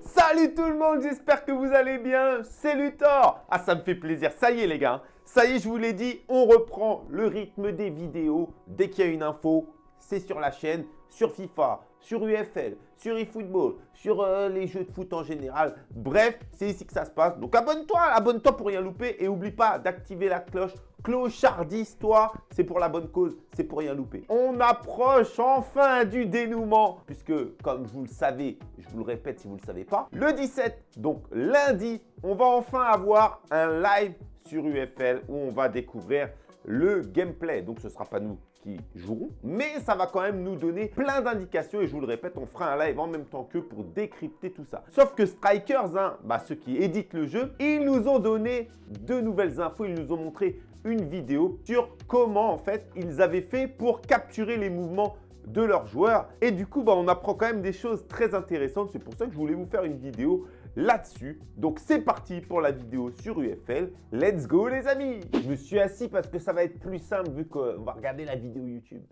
Salut tout le monde, j'espère que vous allez bien. C'est Luthor. Ah, ça me fait plaisir. Ça y est les gars, ça y est, je vous l'ai dit, on reprend le rythme des vidéos. Dès qu'il y a une info, c'est sur la chaîne, sur FIFA, sur UFL, sur eFootball, sur euh, les jeux de foot en général. Bref, c'est ici que ça se passe. Donc abonne-toi, abonne-toi pour rien louper et n'oublie pas d'activer la cloche. Clochardise-toi, c'est pour la bonne cause, c'est pour rien louper. On approche enfin du dénouement, puisque comme vous le savez, je vous le répète si vous ne le savez pas, le 17, donc lundi, on va enfin avoir un live sur UFL où on va découvrir le gameplay. Donc ce ne sera pas nous qui jouerons, mais ça va quand même nous donner plein d'indications et je vous le répète, on fera un live en même temps que pour décrypter tout ça. Sauf que Strikers, hein, bah, ceux qui éditent le jeu, ils nous ont donné de nouvelles infos, ils nous ont montré une vidéo sur comment en fait ils avaient fait pour capturer les mouvements de leurs joueurs. Et du coup, bah, on apprend quand même des choses très intéressantes. C'est pour ça que je voulais vous faire une vidéo là-dessus. Donc c'est parti pour la vidéo sur UFL. Let's go les amis Je me suis assis parce que ça va être plus simple vu qu'on va regarder la vidéo YouTube.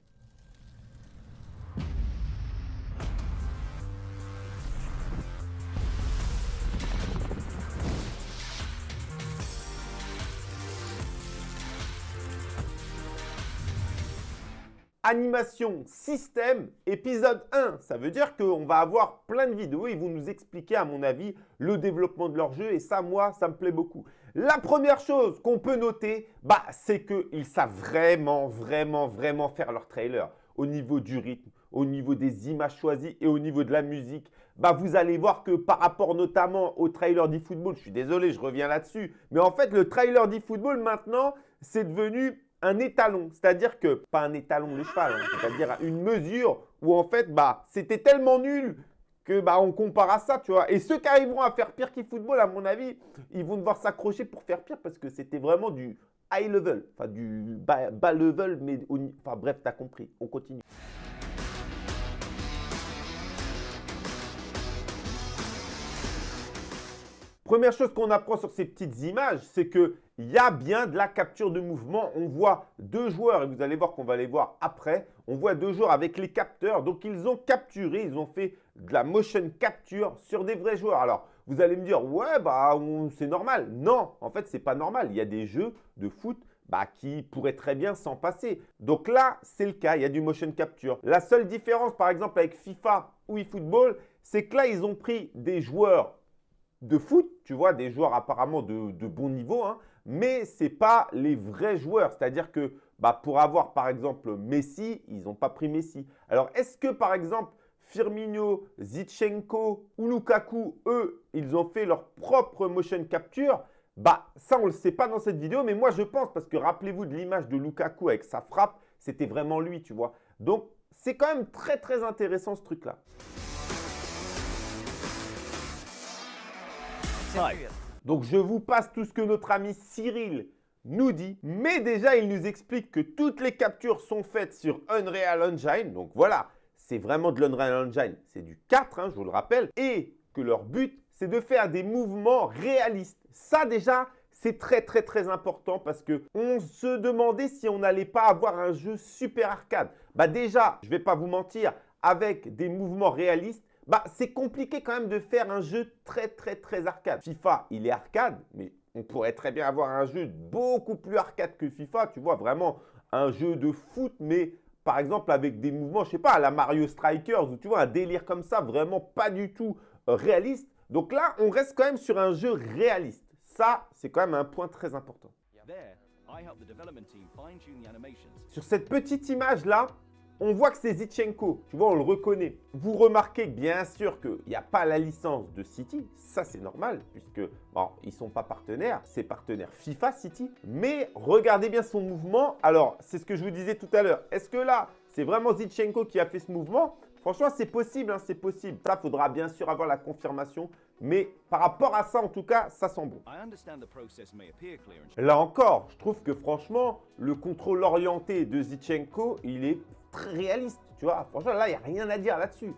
Animation système épisode 1. Ça veut dire qu'on va avoir plein de vidéos. Ils vont nous expliquer, à mon avis, le développement de leur jeu. Et ça, moi, ça me plaît beaucoup. La première chose qu'on peut noter, bah, c'est qu'ils savent vraiment, vraiment, vraiment faire leur trailer. Au niveau du rythme, au niveau des images choisies et au niveau de la musique, bah, vous allez voir que par rapport notamment au trailer d'eFootball, je suis désolé, je reviens là-dessus, mais en fait, le trailer d'eFootball maintenant, c'est devenu un étalon, c'est-à-dire que, pas un étalon de cheval, hein, c'est-à-dire une mesure où en fait, bah, c'était tellement nul que bah, on compare à ça, tu vois. Et ceux qui arriveront à faire pire qu'e-football, à mon avis, ils vont devoir s'accrocher pour faire pire parce que c'était vraiment du high level, enfin du bas, level, mais enfin bref, tu as compris. On continue. Première chose qu'on apprend sur ces petites images, c'est qu'il y a bien de la capture de mouvement. On voit deux joueurs, et vous allez voir qu'on va les voir après. On voit deux joueurs avec les capteurs. Donc, ils ont capturé, ils ont fait de la motion capture sur des vrais joueurs. Alors, vous allez me dire, ouais, bah, c'est normal. Non, en fait, ce n'est pas normal. Il y a des jeux de foot bah, qui pourraient très bien s'en passer. Donc là, c'est le cas, il y a du motion capture. La seule différence, par exemple, avec FIFA ou eFootball, c'est que là, ils ont pris des joueurs de foot, tu vois, des joueurs apparemment de, bon niveau, hein, mais ce n'est pas les vrais joueurs. C'est-à-dire que bah, pour avoir par exemple Messi, ils n'ont pas pris Messi. Alors est-ce que par exemple Firmino, Zichenko ou Lukaku, eux, ils ont fait leur propre motion capture? Bah ça on ne le sait pas dans cette vidéo, mais moi je pense parce que rappelez-vous de l'image de Lukaku avec sa frappe, c'était vraiment lui, tu vois. Donc c'est quand même très très intéressant ce truc-là. Donc, je vous passe tout ce que notre ami Cyril nous dit. Mais déjà, il nous explique que toutes les captures sont faites sur Unreal Engine. Donc voilà, c'est vraiment de l'Unreal Engine. C'est du 4, hein, je vous le rappelle. Et que leur but, c'est de faire des mouvements réalistes. Ça déjà, c'est très très très important parce qu'on se demandait si on n'allait pas avoir un jeu super arcade. Bah déjà, je ne vais pas vous mentir, avec des mouvements réalistes, bah, c'est compliqué quand même de faire un jeu très, très, très arcade. FIFA, il est arcade, mais on pourrait très bien avoir un jeu beaucoup plus arcade que FIFA. Tu vois, vraiment un jeu de foot, mais par exemple avec des mouvements, je sais pas, à la Mario Strikers, ou tu vois, un délire comme ça, vraiment pas du tout euh, réaliste. Donc là, on reste quand même sur un jeu réaliste. Ça, c'est quand même un point très important. Sur cette petite image-là, on voit que c'est Zichenko, tu vois, on le reconnaît. Vous remarquez bien sûr qu'il n'y a pas la licence de City, ça c'est normal, puisque bon, ils ne sont pas partenaires, c'est partenaire FIFA City. Mais regardez bien son mouvement. Alors, c'est ce que je vous disais tout à l'heure. Est-ce que là, c'est vraiment Zichenko qui a fait ce mouvement? Franchement, c'est possible, hein, c'est possible. Ça, faudra bien sûr avoir la confirmation. Mais par rapport à ça, en tout cas, ça sent bon. Là encore, je trouve que franchement, le contrôle orienté de Zichenko, il est très réaliste. Tu vois, franchement, là, il n'y a rien à dire là-dessus.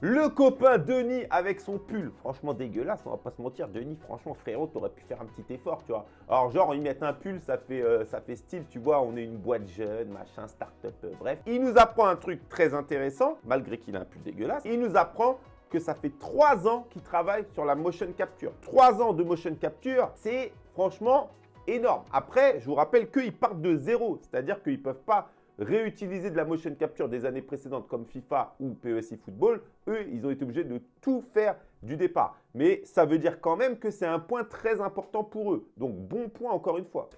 Le copain Denis avec son pull, franchement dégueulasse, on va pas se mentir. Denis, franchement frérot, t'aurais pu faire un petit effort, tu vois. Alors genre, ils mettent un pull, ça fait, euh, ça fait style, tu vois, on est une boîte jeune, machin, start-up, euh, bref. Il nous apprend un truc très intéressant, malgré qu'il a un pull dégueulasse. Il nous apprend que ça fait trois ans qu'il travaille sur la motion capture. Trois ans de motion capture, c'est franchement énorme. Après, je vous rappelle qu'ils partent de zéro, c'est-à-dire qu'ils ne peuvent pas réutiliser de la motion capture des années précédentes comme FIFA ou PESI Football, eux, ils ont été obligés de tout faire du départ. Mais ça veut dire quand même que c'est un point très important pour eux. Donc, bon point encore une fois.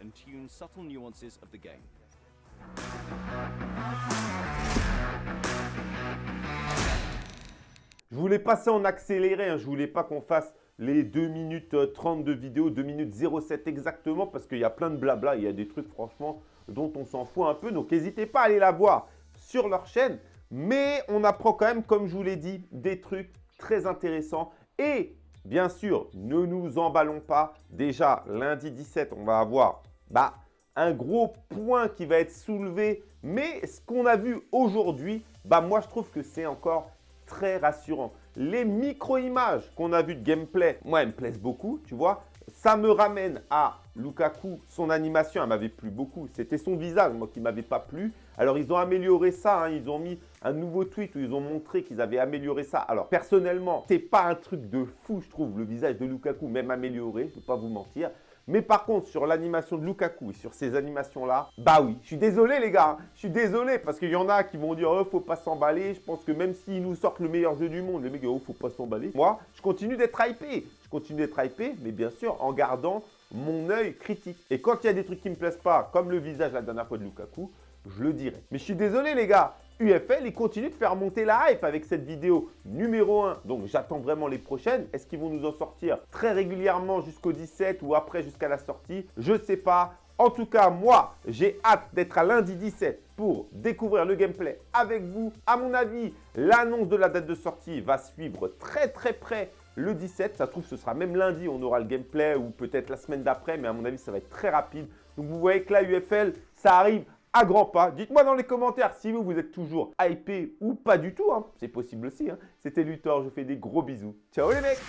Je voulais passer en accéléré, hein. je voulais pas qu'on fasse les 2 minutes 30 de vidéo, 2 minutes 07 exactement parce qu'il y a plein de blabla, il y a des trucs franchement dont on s'en fout un peu. Donc, n'hésitez pas à aller la voir sur leur chaîne. Mais on apprend quand même, comme je vous l'ai dit, des trucs très intéressants. Et bien sûr, ne nous emballons pas. Déjà, lundi 17, on va avoir bah, un gros point qui va être soulevé. Mais ce qu'on a vu aujourd'hui, bah, moi, je trouve que c'est encore très rassurant. Les micro-images qu'on a vues de gameplay, moi, elles me plaisent beaucoup, tu vois. Ça me ramène à Lukaku, son animation, elle m'avait plu beaucoup. C'était son visage, moi, qui m'avait pas plu. Alors, ils ont amélioré ça. Hein. Ils ont mis un nouveau tweet où ils ont montré qu'ils avaient amélioré ça. Alors, personnellement, c'est pas un truc de fou, je trouve, le visage de Lukaku, même amélioré, je ne peux pas vous mentir. Mais par contre, sur l'animation de Lukaku et sur ces animations-là, bah oui, je suis désolé les gars, je suis désolé parce qu'il y en a qui vont dire « Oh, faut pas s'emballer ». Je pense que même s'ils nous sortent le meilleur jeu du monde, les mecs « Oh, faut pas s'emballer ». Moi, je continue d'être hypé, je continue d'être hypé, mais bien sûr en gardant mon œil critique. Et quand il y a des trucs qui ne me plaisent pas, comme le visage la dernière fois de Lukaku, je le dirai. Mais je suis désolé les gars, UFL, il continue de faire monter la hype avec cette vidéo numéro 1. Donc j'attends vraiment les prochaines. Est-ce qu'ils vont nous en sortir très régulièrement jusqu'au 17 ou après jusqu'à la sortie? Je ne sais pas. En tout cas, moi, j'ai hâte d'être à lundi 17 pour découvrir le gameplay avec vous. À mon avis, l'annonce de la date de sortie va suivre très très près le 17. Ça se trouve, ce sera même lundi, on aura le gameplay ou peut-être la semaine d'après. Mais à mon avis, ça va être très rapide. Donc vous voyez que là, UFL, ça arrive à grands pas. Dites-moi dans les commentaires si vous, vous êtes toujours hypé ou pas du tout. Hein. C'est possible aussi. Hein. C'était Luthor, je fais des gros bisous. Ciao les mecs